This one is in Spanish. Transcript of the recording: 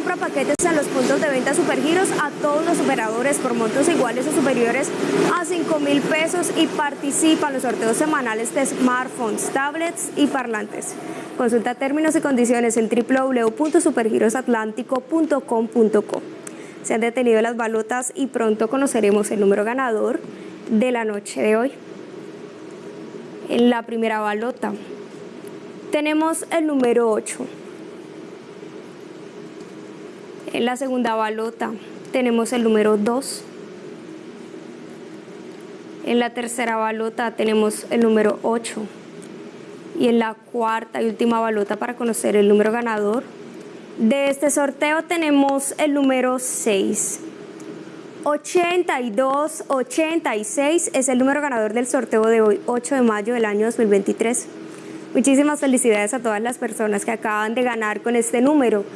compra paquetes en los puntos de venta Supergiros a todos los operadores por montos iguales o superiores a 5 mil pesos y participa en los sorteos semanales de smartphones, tablets y parlantes. Consulta términos y condiciones en www.supergirosatlántico.com.co. Se han detenido las balotas y pronto conoceremos el número ganador de la noche de hoy. En la primera balota tenemos el número 8. En la segunda balota tenemos el número 2. En la tercera balota tenemos el número 8. Y en la cuarta y última balota para conocer el número ganador de este sorteo tenemos el número 6. 8286 es el número ganador del sorteo de hoy, 8 de mayo del año 2023. Muchísimas felicidades a todas las personas que acaban de ganar con este número.